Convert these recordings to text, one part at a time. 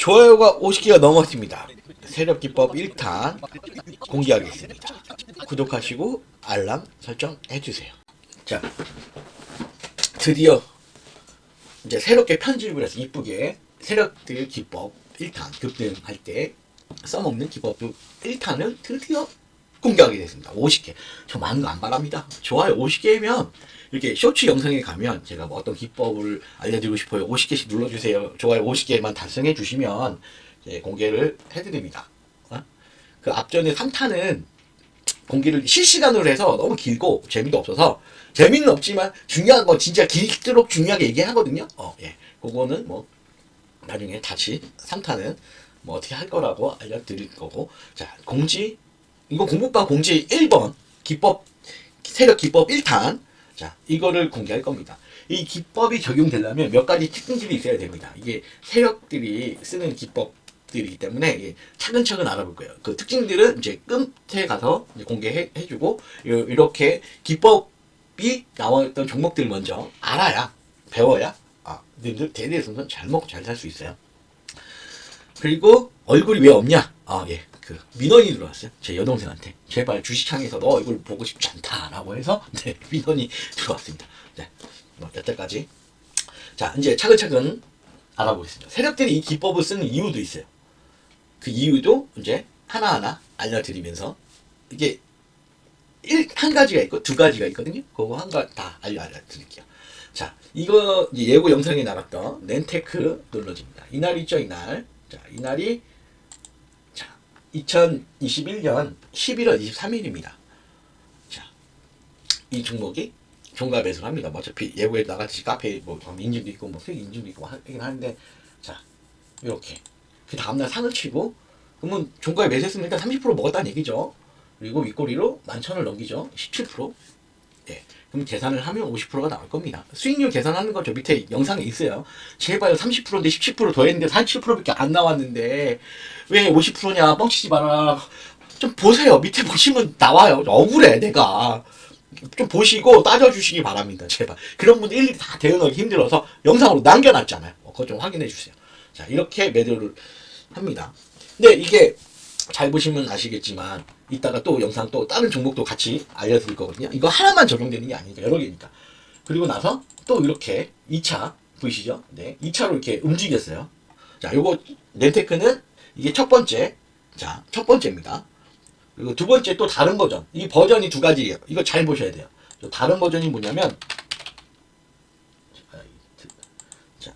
좋아요가 50개가 넘었습니다. 세력기법 1탄 공개하겠습니다. 구독하시고 알람 설정해주세요. 자, 드디어 이제 새롭게 편집을 해서 이쁘게 세력들 기법 1탄 급등할 때 써먹는 기법 1탄을 드디어 공개하게 됐습니다. 50개. 저 많은 거 안 바랍니다. 좋아요 50개면 이렇게 쇼츠 영상에 가면 제가 뭐 어떤 기법을 알려드리고 싶어요. 50개씩 눌러주세요. 좋아요 50개만 달성해 주시면 공개를 해드립니다. 어? 그 앞전에 3탄은 공개를 실시간으로 해서 너무 길고 재미도 없어서 재미는 없지만 중요한 건 진짜 길도록 중요하게 얘기하거든요. 어, 예. 그거는 뭐 나중에 다시 3탄은 뭐 어떻게 할 거라고 알려드릴 거고 자 공지 이거 공부방 공지 1번 기법 세력 기법 1탄 자 이거를 공개할 겁니다. 이 기법이 적용되려면 몇 가지 특징들이 있어야 됩니다. 이게 세력들이 쓰는 기법들이기 때문에 예, 차근차근 알아볼 거예요. 그 특징들은 이제 끝에 가서 이제 공개해 주고 이렇게 기법이 나왔던 종목들 먼저 알아야 배워야 아, 님들 대대손손 잘 먹고 잘 살 수 있어요. 그리고 얼굴이 왜 없냐? 아, 예. 그 민원이 들어왔어요. 제 여동생한테 제발 주식창에서 너 얼굴 보고 싶지 않다라고 해서 네, 민원이 들어왔습니다. 네. 뭐 여태까지 자, 이제 차근차근 알아보겠습니다. 세력들이 이 기법을 쓰는 이유도 있어요. 그 이유도 이제 하나하나 알려드리면서 이게 일, 한 가지가 있고 두 가지가 있거든요. 그거 한 가지 다 알려, 알려드릴게요. 자, 이거 예고 영상에 나갔던 렌테크 놀러집니다. 이날 있죠, 이날. 자, 이날이 자, 2021년 11월 23일입니다. 자, 이 종목이 종가 매수를 합니다. 뭐 어차피 예고에 나갔듯이 카페 뭐 인증도 있고 뭐 수익 인증도 있고 하긴 하는데 자, 이렇게 그 다음날 상을 치고 그러면 종가에 매수했으면 일단 30% 먹었다는 얘기죠. 그리고 윗꼬리로 만천을 넘기죠. 17%. 네. 그럼 계산을 하면 50%가 나올 겁니다. 수익률 계산하는 거 저 밑에 영상에 있어요. 제발 30%인데 17%더 했는데 47%밖에 안 나왔는데 왜 50%냐 뻥치지 마라. 좀 보세요. 밑에 보시면 나와요. 억울해 내가. 좀 보시고 따져주시기 바랍니다. 제발. 그런 분들 일일이 다 대응하기 힘들어서 영상으로 남겨놨잖아요. 어, 그거 좀 확인해 주세요. 자 이렇게 매도를 합니다. 근데 이게 잘 보시면 아시겠지만 이따가 또 영상 또 다른 종목도 같이 알려드릴 거거든요. 이거 하나만 적용되는 게 아니니까 여러 개니까. 그리고 나서 또 이렇게 2차 보이시죠? 네, 2차로 이렇게 움직였어요. 자, 요거 렌테크는 이게 첫 번째. 자, 첫 번째입니다. 그리고 두 번째 또 다른 버전. 이 버전이 두 가지예요. 이거 잘 보셔야 돼요. 다른 버전이 뭐냐면 자,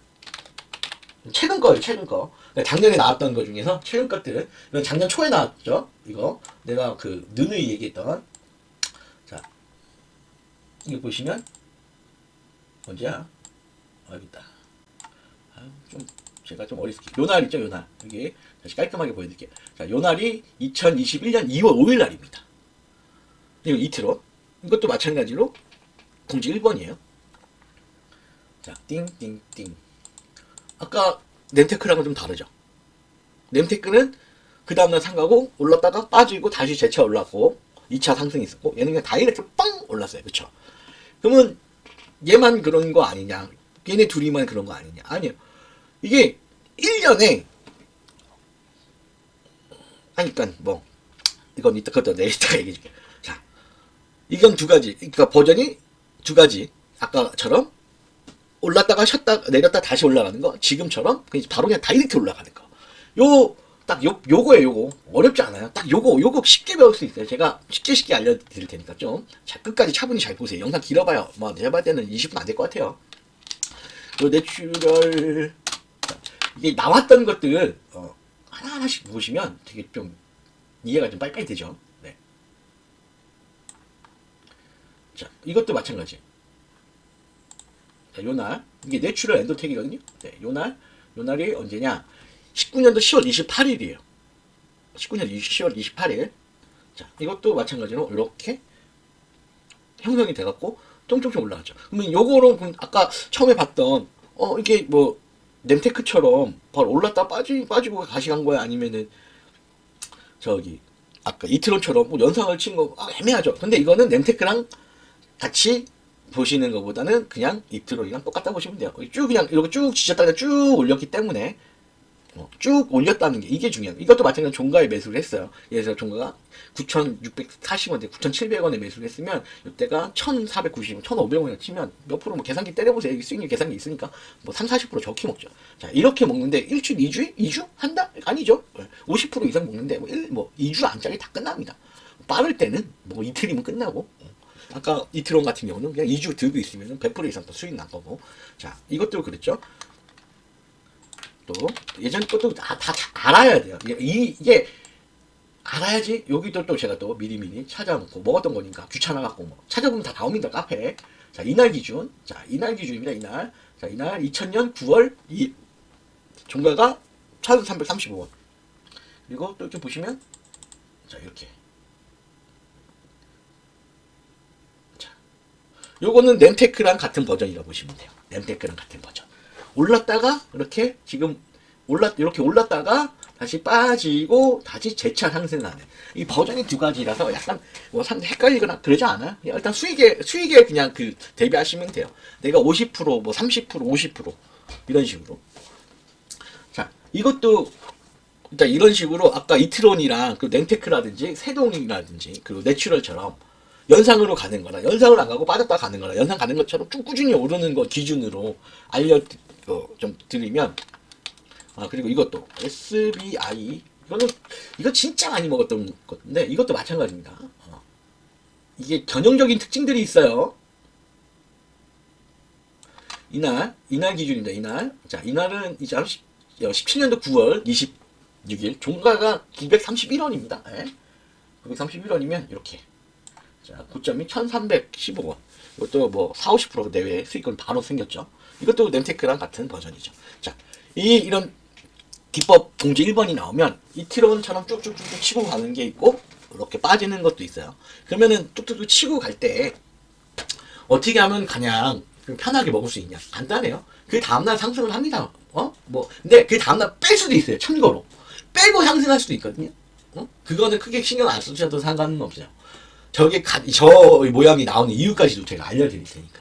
최근 거예요. 최근 거. 작년에 나왔던 것 중에서 최근 것들 이건 작년 초에 나왔죠. 이거. 내가 그 누누이 얘기했던. 자 이거 보시면 언제야? 아 여기 있다. 아, 좀 제가 좀 어리스키. 요날 있죠 요날. 여기 다시 깔끔하게 보여드릴게요. 자 요날이 2021년 2월 5일 날입니다. 이거 이틀로 이것도 마찬가지로 공지 1번이에요. 자 띵 띵 띵. 아까 nem테크랑은 좀 다르죠. nem테크는 그 다음날 상가고 올랐다가 빠지고 다시 재차 올랐고 2차 상승이 있었고 얘는 그냥 다이렉트 빵 올랐어요. 그쵸? 그러면 얘만 그런 거 아니냐? 얘네 둘이만 그런 거 아니냐? 아니요. 이게 1년에 하니까 뭐 이건 이따 그것도 내일 이따가 얘기해 줄게. 자, 이건 두 가지. 그러니까 버전이 두 가지. 아까처럼 올랐다가 쉬었다 내렸다 다시 올라가는 거? 지금처럼? 그냥 바로 그냥 direct 올라가는 거. 요 딱 요, 요거에 요거. 어렵지 않아요. 딱 요거 요거 쉽게 배울 수 있어요. 제가 쉽게 쉽게 알려드릴 테니까 좀. 자, 끝까지 차분히 잘 보세요. 영상 길어봐요. 뭐 제가 봤을 때는 20분 안 될 것 같아요. 요 내추럴. 이게 나왔던 것들 어, 하나하나씩 보시면 되게 좀 이해가 좀 빨리빨리 되죠? 네. 자 이것도 마찬가지 자, 요날 이게 내추럴 엔도텍이거든요. 네, 요날 요날이 언제냐? 19년도 10월 28일이에요. 19년 10월 28일. 자, 이것도 마찬가지로 이렇게 형성이 돼갖고 쫑쫑쫑 올라가죠. 그러면 요거로 아까 처음에 봤던 어 이게 뭐 nem테크처럼 바로 올랐다 빠지 빠지고 다시 간 거야 아니면은 저기 아까 이트론처럼 뭐 연상을 친 거 아, 애매하죠. 근데 이거는 nem테크랑 같이 보시는 것보다는 그냥 이트로이랑 똑같다 보시면 돼요. 쭉 그냥 이렇게 쭉 지졌다가 쭉 올렸기 때문에 어, 쭉 올렸다는 게 이게 중요해요. 이것도 마찬가지로 종가에 매수를 했어요. 예를 들어 종가가 9,640원대, 9,700원에 매수를 했으면 이때가 1,490원, 1,500원을 치면 몇 프로 뭐 계산기 때려보세요. 수익률 계산기 있으니까 뭐 3, 40% 적게 먹죠. 자 이렇게 먹는데 일주일, 2주, 2주? 한 달? 아니죠. 50% 이상 먹는데 뭐, 1, 뭐 2주 안짝이 다 끝납니다. 빠를 때는 뭐 이틀이면 끝나고 아까 이틀원 같은 경우는 그냥 2주 들고 있으면 100% 이상 더 수익 난 거고. 자 이것도 그랬죠. 또 예전 것도 다, 다 자- 알아야 돼요. 이, 이게 알아야지 여기도 또 제가 또 미리미리 찾아놓고 먹었던 거니까 귀찮아갖고 뭐 찾아보면 다 나옵니다 카페에 자 이날 기준. 자 이날 기준입니다 이날. 자 이날 2000년 9월 2 종가가 1335원. 그리고 또 이렇게 보시면 자 이렇게 요거는 nem테크랑 같은 버전이라고 보시면 돼요 nem테크랑 같은 버전 올랐다가 이렇게 지금 올랐 이렇게 올랐다가 다시 빠지고 다시 재차 상승하는 이 버전이 두 가지라서 약간 뭐 상- 헷갈리거나 그러지 않아요. 일단 수익에 수익에 그냥 그 대비하시면 돼요. 내가 50%뭐 30% 50% 이런 식으로. 자 이것도 일단 이런 식으로 아까 이트론이랑 그 렌테크라든지 세동이라든지 그리고 내추럴처럼 연상으로 가는 거나 연상을 안 가고 빠졌다 가는 거나 연상 가는 것처럼 쭉 꾸준히 오르는 거 기준으로 알려 어, 좀 드리면 아 그리고 이것도 SBI 이거는 이거 진짜 많이 먹었던 건데 이것도 마찬가지입니다. 어. 이게 전형적인 특징들이 있어요. 이날 이날 기준입니다. 이날 자 이날은 이제 17년도 9월 26일 종가가 931원입니다. 예. 931원이면 이렇게 자 고점이 1315원 이것도 뭐 4, 50% 내외 수익금 바로 생겼죠. 이것도 nem테크랑 같은 버전이죠. 자, 이 이런 기법 공지 1번이 나오면 이티론처럼 쭉쭉쭉쭉 치고 가는 게 있고 이렇게 빠지는 것도 있어요. 그러면은 뚝뚝뚝 치고 갈 때 어떻게 하면 그냥 좀 편하게 먹을 수 있냐? 간단해요. 그 다음날 상승을 합니다. 어? 뭐 근데 그 다음날 뺄 수도 있어요. 참고로 빼고 상승할 수도 있거든요. 어? 그거는 크게 신경 안 쓰셔도 상관은 없어요. 저게 가, 저 모양이 나오는 이유까지도 제가 알려드릴 테니까.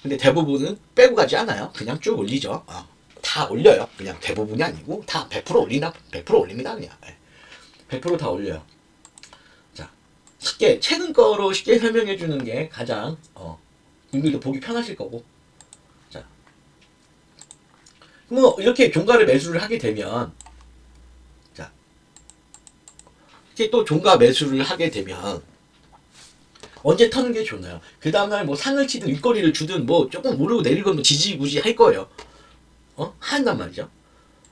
근데 대부분은 빼고 가지 않아요. 그냥 쭉 올리죠. 어, 다 올려요. 그냥 대부분이 아니고 다 100% 올리나 100% 올립니다. 그냥 예. 100%다 올려요. 자 쉽게 최근 거로 쉽게 설명해 주는 게 가장 어, 분들도 보기 편하실 거고. 자, 뭐 이렇게 종가를 매수를 하게 되면 자 이렇게 또 종가 매수를 하게 되면 언제 터는 게 좋나요? 그 다음날 뭐 상을 치든 윗꼬리를 주든 뭐 조금 오르고 내리고 뭐 지지부진 할 거예요. 어? 한단 말이죠.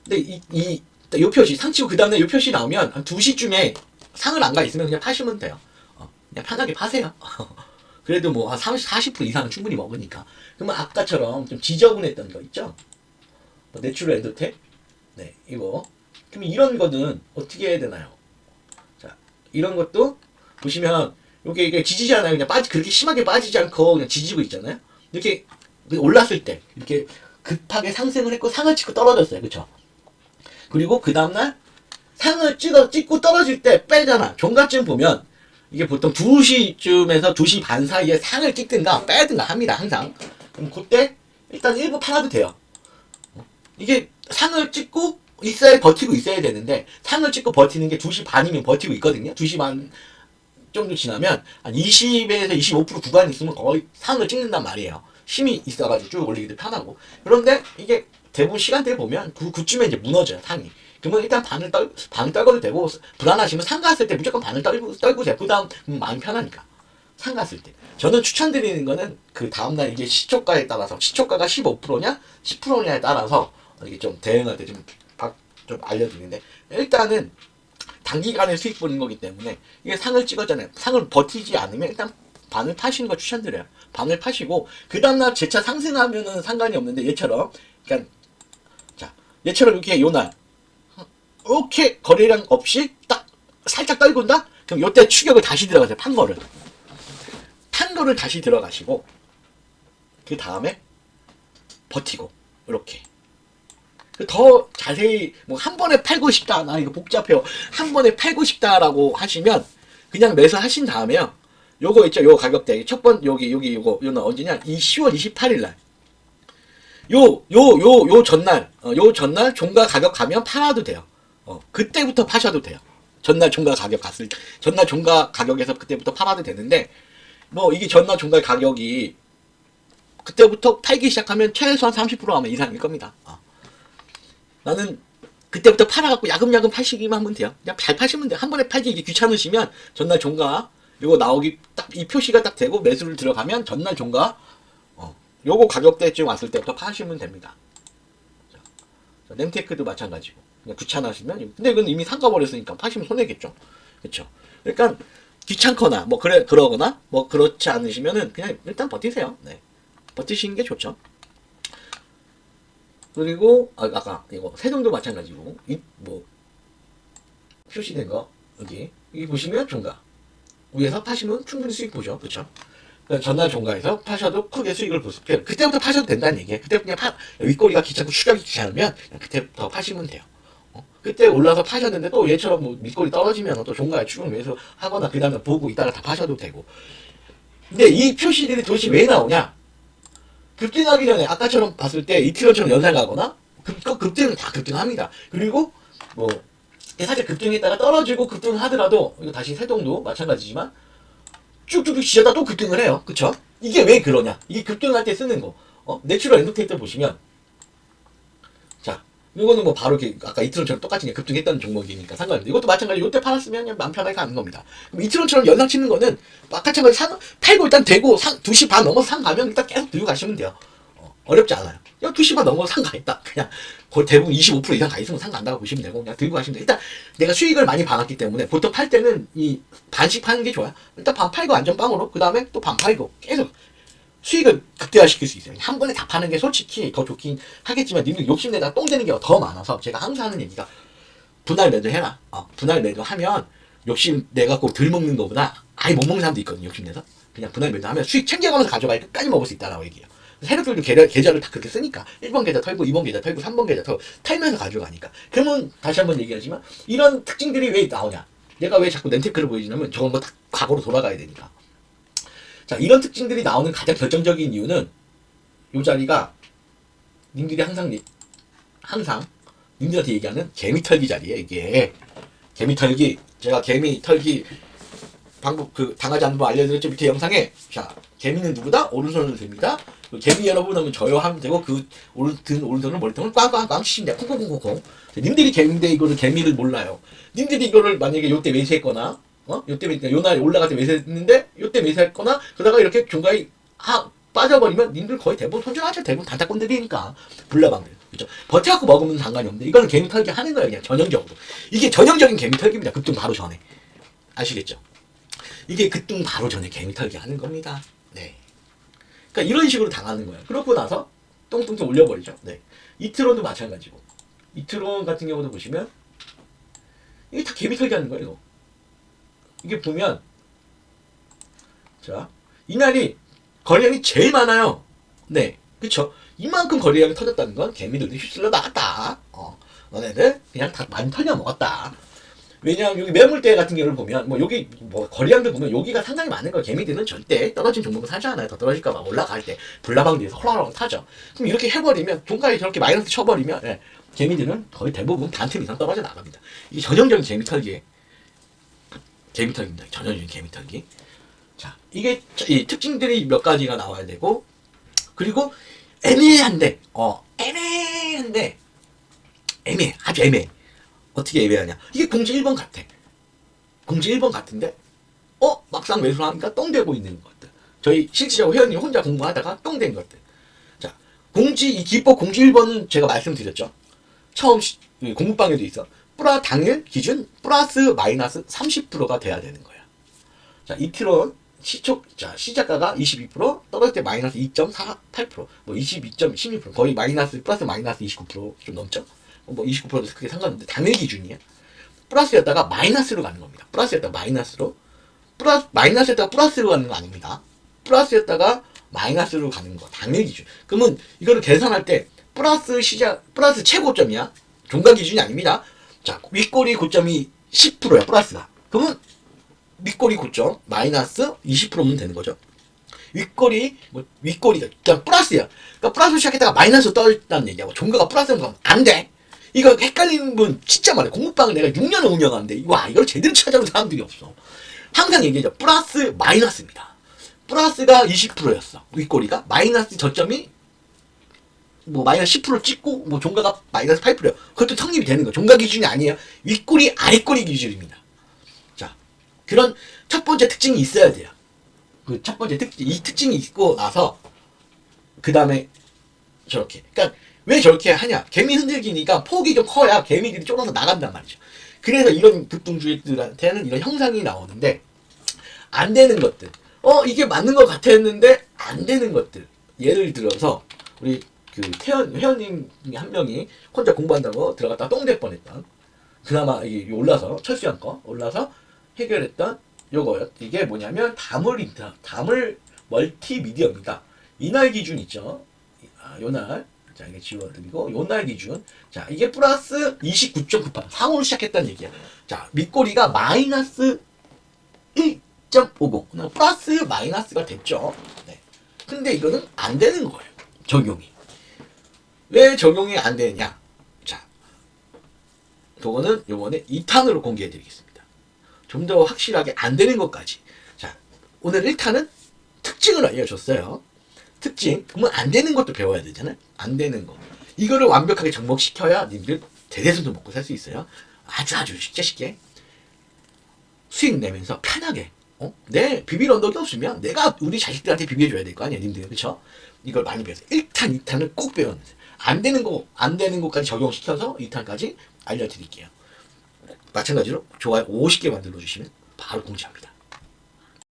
근데 이, 이, 요 표시, 상 치고 그 다음날 요 표시 나오면 한 2시쯤에 상을 안 가 있으면 그냥 파시면 돼요. 어, 그냥 편하게 파세요. 그래도 뭐 한 30, 40% 이상은 충분히 먹으니까. 그러면 아까처럼 좀 지저분했던 거 있죠? 뭐 내추럴 엔도텍? 네, 이거. 그럼 이런 거는 어떻게 해야 되나요? 자, 이런 것도 보시면 요게 이게 지지잖아요. 그냥 빠지 그렇게 심하게 빠지지 않고 그냥 지지고 있잖아요. 이렇게 올랐을 때 이렇게 급하게 상승을 했고 상을 찍고 떨어졌어요. 그렇죠? 그리고 그 다음 날 상을 찍어 찍고 떨어질 때 빼잖아. 종가쯤 보면 이게 보통 2시쯤에서 2시 반 사이에 상을 찍든가 빼든가 합니다. 항상. 그럼 그때 일단 일부 팔아도 돼요. 이게 상을 찍고 있어야 버티고 있어야 되는데 상을 찍고 버티는 게 2시 반이면 버티고 있거든요. 2시 반 정도 지나면 한 20에서 25% 구간이 있으면 거의 상을 찍는단 말이에요. 힘이 있어가지고 쭉 올리기도 편하고. 그런데 이게 대부분 시간대를 보면 그, 그쯤에 이제 무너져요, 상이. 그러면 일단 반을 떨, 반을 떨궈도 되고, 불안하시면 상 갔을 때 무조건 반을 떨고, 떨구세요. 그 다음, 마음이 편하니까. 상 갔을 때. 저는 추천드리는 거는 그 다음날 이게 시초가에 따라서, 시초가가 15%냐, 10%냐에 따라서 이게 좀 대응할 때 좀, 좀 알려드리는데, 일단은 단기간에 수익 보는 거기 때문에 이게 상을 찍었잖아요. 상을 버티지 않으면 일단 반을 파시는 거 추천드려요. 반을 파시고 그 다음날 재차 상승하면은 상관이 없는데 얘처럼 그러니까 자 얘처럼 이렇게 요날 이렇게 거래량 없이 딱 살짝 떨군다? 그럼 요때 추격을 다시 들어가세요. 판 거를 판 거를 다시 들어가시고 그 다음에 버티고 이렇게 더 자세히 뭐 한 번에 팔고 싶다. 나 이거 복잡해요. 한 번에 팔고 싶다라고 하시면 그냥 매수하신 다음에요. 요거 있죠? 요 가격대. 첫 번 여기 여기 요거 요는 언제냐? 이 10월 28일 날. 요, 요, 요, 요 전날, 어, 요 전날 종가 가격 가면 팔아도 돼요. 어, 그때부터 파셔도 돼요. 전날 종가 가격 갔을, 전날 종가 가격에서 그때부터 팔아도 되는데, 뭐, 이게 전날 종가 가격이, 그때부터 팔기 시작하면 최소한 30% 아마 이상일 겁니다. 어. 나는, 그때부터 팔아갖고 야금야금 파시기만 하면 돼요. 그냥 잘 파시면 돼요. 한 번에 팔기 이게 귀찮으시면, 전날 종가, 요거 나오기, 딱, 이 표시가 딱 되고 매수를 들어가면, 전날 종가, 어, 요거 가격대쯤 왔을 때부터 파시면 됩니다. 자, 자, nem테크도 마찬가지고. 그냥 귀찮아하시면, 근데 이건 이미 상가 버렸으니까 파시면 손해겠죠. 그쵸. 그러니까, 귀찮거나, 뭐, 그래, 그러거나, 뭐, 그렇지 않으시면은, 그냥 일단 버티세요. 네. 버티시는 게 좋죠. 그리고, 아, 아까, 이거, 세동도 마찬가지고, 이, 뭐, 표시된 거, 여기. 여기 보시면 종가. 위에서 파시면 충분히 수익 보죠. 그러니까 전날 종가에서 파셔도 크게 수익을 있어요. 그때부터 파셔도 된다는 얘기예요. 그때 그냥 파, 윗꼬리가 귀찮고 추격이 귀찮으면 그때부터 파시면 돼요. 어? 그때 올라서 파셨는데 또 얘처럼 뭐 밑꼬리 떨어지면 또 종가에 추격 매수 하거나 그 다음에 보고 이따가 다 파셔도 되고. 근데 이 표시들이 도대체 왜 나오냐? 급등하기 전에 아까처럼 봤을 때 이트론처럼 연상 가거나 급, 급- 급등은 다 급등합니다. 그리고 뭐 살짝 급등했다가 떨어지고 급등하더라도 이거 다시 세동도 마찬가지지만 쭉쭉쭉 지졌다 또 급등을 해요. 그쵸? 이게 왜 그러냐? 이게 급등할 때 쓰는 거. 어? 내추럴 엔도텍 보시면 자 이거는 뭐 바로 이렇게 아까 이트론처럼 똑같이 급등했다는 종목이니까 상관없는데 이것도 마찬가지로 이때 팔았으면 그냥 마음 편하게 가는 겁니다. 그럼 이트론처럼 연상 치는 거는 아까처럼 상, 팔고 일단 되고 상, 2시 반 넘어서 상 가면 일단 계속 들고 가시면 돼요. 어, 어렵지 않아요. 그냥 2시 반 넘어서 상 가 있다. 그냥 거의 대부분 25% 이상 가 있으면 상 간다고 보시면 되고 그냥 들고 가시면 돼요. 일단 내가 수익을 많이 받았기 때문에 보통 팔 때는 이 반씩 파는 게 좋아요. 일단 반 팔고 안전빵으로 그 다음에 또 반 팔고 계속 수익을 극대화시킬 수 있어요. 한 번에 다 파는 게 솔직히 더 좋긴 하겠지만 님들 욕심내다 똥 되는 게 더 많아서 제가 항상 하는 얘기가 분할 매도 해라. 어, 분할 매도 하면 욕심 내갖고 덜 먹는 것보다 아예 못 먹는 사람도 있거든요. 욕심내서 그냥 분할 매도 하면 수익 챙겨가면서 가져가야 끝까지 먹을 수 있다라고 얘기해요. 세력들도 계좌, 계좌를 다 그렇게 쓰니까 1번 계좌 털고 2번 계좌 털고 3번 계좌 털고 털면서 가져가니까 그러면 다시 한번 얘기하지만 이런 특징들이 왜 나오냐 내가 왜 자꾸 렌테크를 보여주냐면 저건 뭐 다 과거로 돌아가야 되니까 자 이런 특징들이 나오는 가장 결정적인 이유는 이 자리가 님들이 항상 얘- 항상 님들한테 얘기하는 개미 털기 자리에 이게. 개미 털기 제가 개미 털기 방법 그 당하지 않는 법 알려드렸죠? 밑에 영상에. 자 개미는 누구다? 오른손을 듭니다. 그 개미 여러분 하면 저요 하면 되고 그 오른 든 오른손을 머리통을 꽝꽝꽝 치신다. 콩콩콩콩콩 님들이 개미인데 이거를 개미를 몰라요. 님들이 이거를 만약에 요때 매수했거나 어? 요때 매수 요날 올라갈 때 매수했는데 요때 매수했거나 그러다가 이렇게 중간에 하 빠져버리면 님들 거의 대부분 손절하죠 대부분 단타꾼들이니까. 불나방들. 그죠? 버텨갖고 먹으면 상관이 없는데 이거는 개미 털기 하는 거예요 그냥 전형적으로. 이게 전형적인 개미 털기입니다 급등 바로 전에. 아시겠죠? 이게 급등 바로 전에 개미 털기 하는 겁니다. 네. 그러니까 이런 식으로 당하는 거예요. 그러고 나서 똥똥똥 올려버리죠. 네. 이트론도 마찬가지고. 이트론 같은 경우도 보시면 이게 다 개미 털기 하는 거예요 이거 이게 보면 자 이날이 거래량이 제일 많아요. 네, 그쵸. 이만큼 거래량이 터졌다는 건 개미들이 휩쓸려 나갔다. 어, 너네들 그냥 다 많이 털려 먹었다. 왜냐하면 여기 매물대 같은 경우를 보면 뭐 여기 뭐 거래량들 보면 여기가 상당히 많은 거예요. 개미들은 절대 떨어진 종목을 사지 않아요. 더 떨어질까봐 올라갈 때 불나방 뒤에서 홀라홀라 타죠. 그럼 이렇게 해버리면 종가에 저렇게 마이너스 쳐버리면 예, 개미들은 거의 대부분 반틈 이상 떨어져 나갑니다. 이게 전형적인 개미 털기에 개미 털기입니다. 전형적인 개미 털기. 자, 이게 이 특징들이 몇 가지가 나와야 되고, 그리고 애매한데, 어, 애매한데, 애매해. 아주 애매해. 어떻게 애매하냐. 이게 공지 1번 같아. 공지 1번 같은데, 어? 막상 매수를 하니까 똥되고 있는 것들. 저희 실질적으로 회원님 혼자 공부하다가 똥된 것들. 자, 공지, 이 기법 공지 1번은 제가 말씀드렸죠. 처음 공부방에도 있어. 플라 당일 기준 플러스 마이너스 30%가 돼야 되는 거야. 자, 이트론 시초, 자, 시작가가 22%, 떨어질 때 마이너스 2.48%, 뭐 22.16%, 거의 마이너스, 플러스 마이너스 29%좀 넘죠? 뭐 29%도 크게 상관없는데, 당일 기준이야. 플러스였다가 마이너스로 가는 겁니다. 플러스였다가 마이너스로. 플러스, 마이너스였다가 플러스로 가는 거 아닙니다. 플러스였다가 마이너스로 가는 거. 당일 기준. 그러면 이거를 계산할 때, 플러스 시작, 플러스 최고점이야. 종가 기준이 아닙니다. 자, 윗꼬리 고점이 10%야, 플러스가. 그러면 밑꼬리 고점 마이너스 20%면 되는 거죠. 윗꼬리, 뭐 윗꼬리가 그냥 플러스야. 그러니까 플러스 시작했다가 마이너스 떠있다는 얘기하고 종가가 플러스로 가면 안 돼. 이거 헷갈리는 분 진짜 많아요. 공부방을 내가 6년을 운영하는데 와 이걸 제대로 찾아온 사람들이 없어. 항상 얘기하죠. 플러스 마이너스입니다. 플러스가 20%였어. 윗꼬리가 마이너스 저점이 뭐 마이너스 10% 찍고 뭐 종가가 마이너스 8%요. 그것도 성립이 되는 거. 종가 기준이 아니에요. 윗꼬리 아랫꼬리 기준입니다. 자, 그런 첫 번째 특징이 있어야 돼요. 그 첫 번째 특징, 이 특징이 있고 나서 그 다음에 저렇게. 그러니까 왜 저렇게 하냐? 개미 흔들기니까 폭이 좀 커야 개미들이 쫄아서 나간단 말이죠. 그래서 이런 급등주들한테는 이런 형상이 나오는데 안 되는 것들. 어 이게 맞는 것 같았는데 안 되는 것들. 예를 들어서 우리 그 태연 회원님 중에 한 명이 혼자 공부한다고 들어갔다 가 똥될 뻔했던. 그나마 이게 올라서 철수한 거 올라서 해결했던 요거요. 이게 뭐냐면 다물 인터 다물 멀티미디어입니다. 이날 기준 있죠. 아, 요날 자 이게 지워드리고 요날 기준 자 이게 플러스 29.98 상으로 시작했다는 얘기야. 자 밑꼬리가 마이너스 1.50 플러스 마이너스가 됐죠. 네. 근데 이거는 안 되는 거예요. 적용이. 왜 적용이 안 되냐? 자, 그거는 요번에 2탄으로 공개해 드리겠습니다. 좀 더 확실하게 안 되는 것까지. 자, 오늘 1탄은 특징을 알려줬어요. 특징. 그러면 안 되는 것도 배워야 되잖아요. 안 되는 거. 이거를 완벽하게 접목시켜야 님들 대대손도 먹고 살 수 있어요. 아주 아주 쉽게 쉽게. 수익 내면서 편하게. 어? 내 비빌 언덕이 없으면 내가 우리 자식들한테 비벼줘야 될 거 아니야, 님들. 그쵸? 이걸 많이 배워서 1탄, 2탄을 꼭 배워놓으세요. 안 되는 거, 안 되는 것까지 적용시켜서 2탄까지 알려드릴게요. 마찬가지로 좋아요 50개 만들어 주시면 바로 공지합니다.